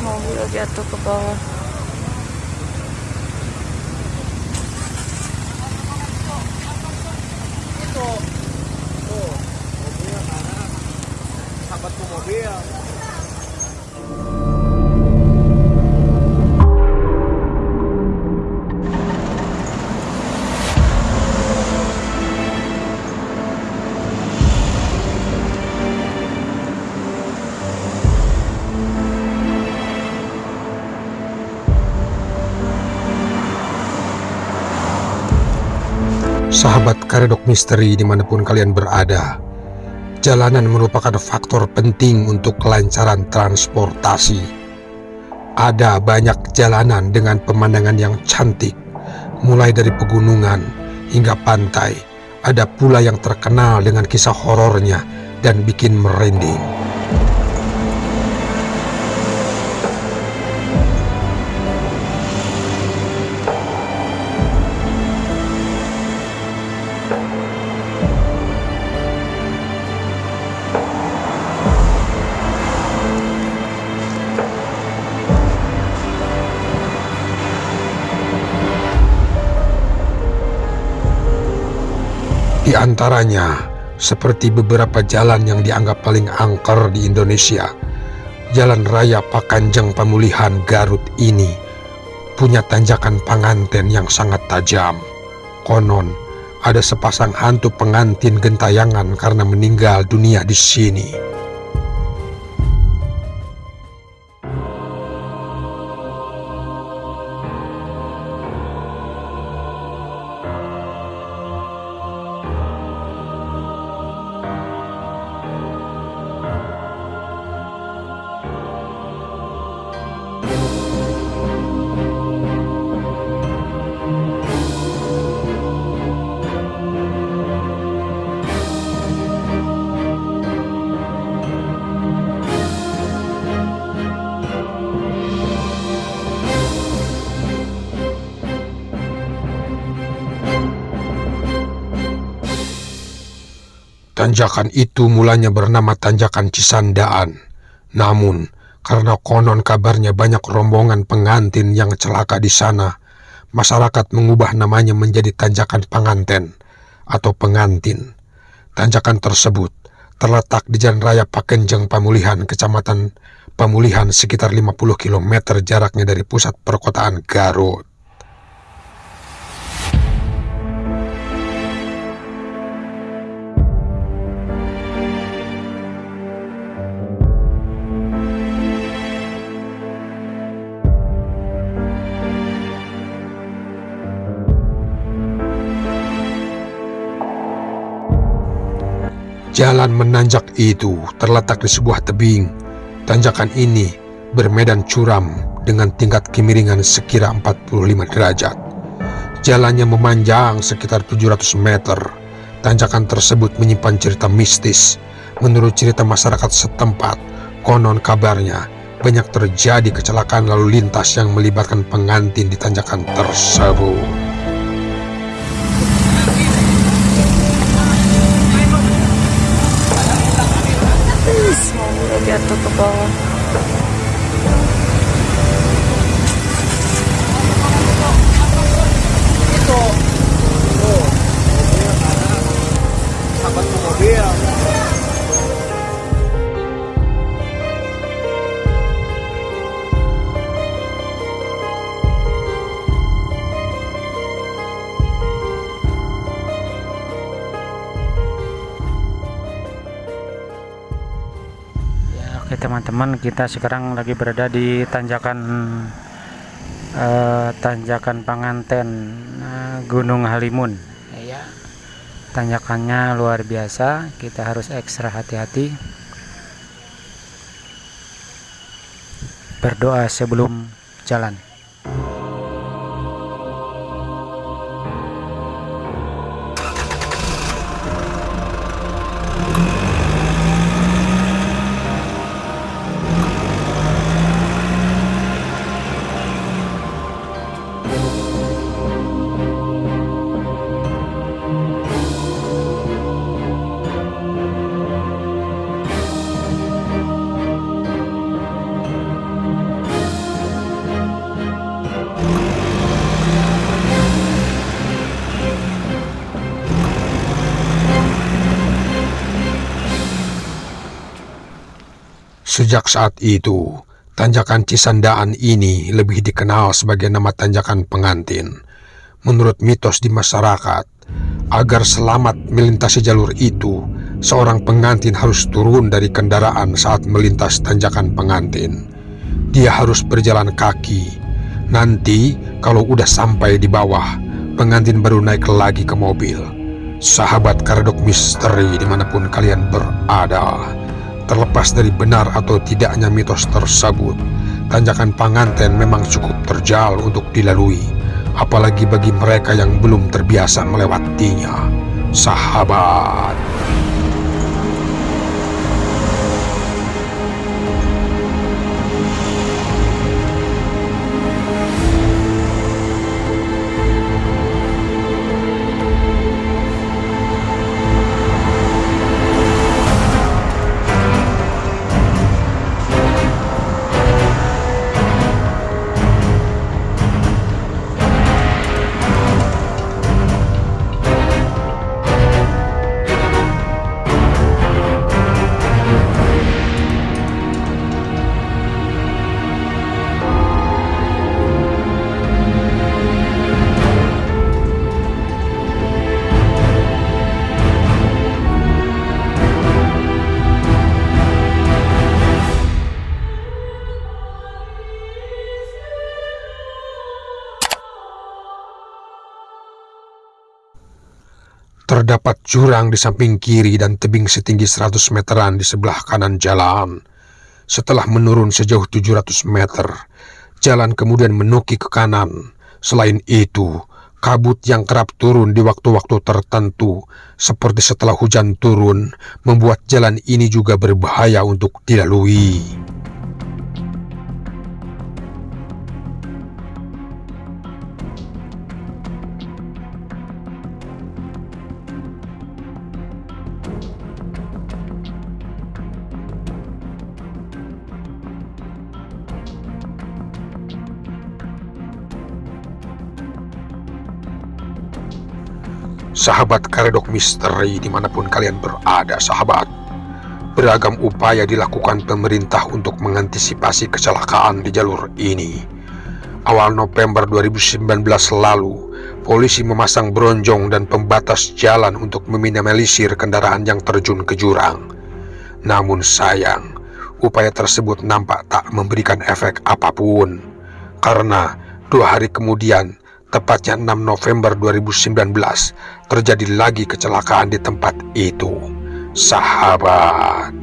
mobil jatuh ke bawah. Sahabatku mobil Sahabat Karedok Misteri di mana pun kalian berada Jalanan merupakan faktor penting untuk kelancaran transportasi. Ada banyak jalanan dengan pemandangan yang cantik Mulai dari pegunungan hingga pantai. Ada pula yang terkenal dengan kisah horornya dan bikin merinding Di antaranya, seperti beberapa jalan yang dianggap paling angker di Indonesia, Jalan Raya Pakanjeng Pemulihan Garut ini punya tanjakan penganten yang sangat tajam. Konon, ada sepasang hantu pengantin gentayangan karena meninggal dunia di sini. Tanjakan itu mulanya bernama Tanjakan Cisandaan. Namun, karena konon kabarnya banyak rombongan pengantin yang celaka di sana, masyarakat mengubah namanya menjadi Tanjakan Penganten atau Pengantin. Tanjakan tersebut terletak di Jalan Raya Pakenjeng Pemulihan, Kecamatan Pemulihan sekitar 50 km jaraknya dari pusat perkotaan Garut. Jalan menanjak itu terletak di sebuah tebing. Tanjakan ini bermedan curam dengan tingkat kemiringan sekira 45 derajat. Jalannya memanjang sekitar 700 meter. Tanjakan tersebut menyimpan cerita mistis. Menurut cerita masyarakat setempat, konon kabarnya banyak terjadi kecelakaan lalu lintas yang melibatkan pengantin di tanjakan tersebut. Mobil jatuh ke teman-teman, kita sekarang lagi berada di tanjakan eh, tanjakan Panganten eh, Gunung Halimun. Ya, tanjakannya luar biasa, kita harus ekstra hati-hati. Berdoa sebelum jalan. Sejak saat itu, tanjakan Cisandaan ini lebih dikenal sebagai nama tanjakan pengantin. Menurut mitos di masyarakat, agar selamat melintasi jalur itu, seorang pengantin harus turun dari kendaraan saat melintas tanjakan pengantin. Dia harus berjalan kaki. Nanti, kalau udah sampai di bawah, pengantin baru naik lagi ke mobil. Sahabat Karedok Misteri di mana pun kalian berada, terlepas dari benar atau tidaknya mitos tersebut, tanjakan pengantin memang cukup terjal untuk dilalui, apalagi bagi mereka yang belum terbiasa melewatinya. Sahabat. Terdapat jurang di samping kiri dan tebing setinggi 100 meteran di sebelah kanan jalan. Setelah menurun sejauh 700 meter, jalan kemudian menukik ke kanan. Selain itu, kabut yang kerap turun di waktu-waktu tertentu, seperti setelah hujan turun, membuat jalan ini juga berbahaya untuk dilalui. Sahabat Karedok Misteri di mana pun kalian berada sahabat. Beragam upaya dilakukan pemerintah untuk mengantisipasi kecelakaan di jalur ini. Awal November 2019 lalu Polisi memasang bronjong dan pembatas jalan untuk meminimalisir kendaraan yang terjun ke jurang. Namun sayang Upaya tersebut nampak tak memberikan efek apa pun. Karena dua hari kemudian Tepatnya 6 November 2019 terjadi lagi kecelakaan di tempat itu. Sahabat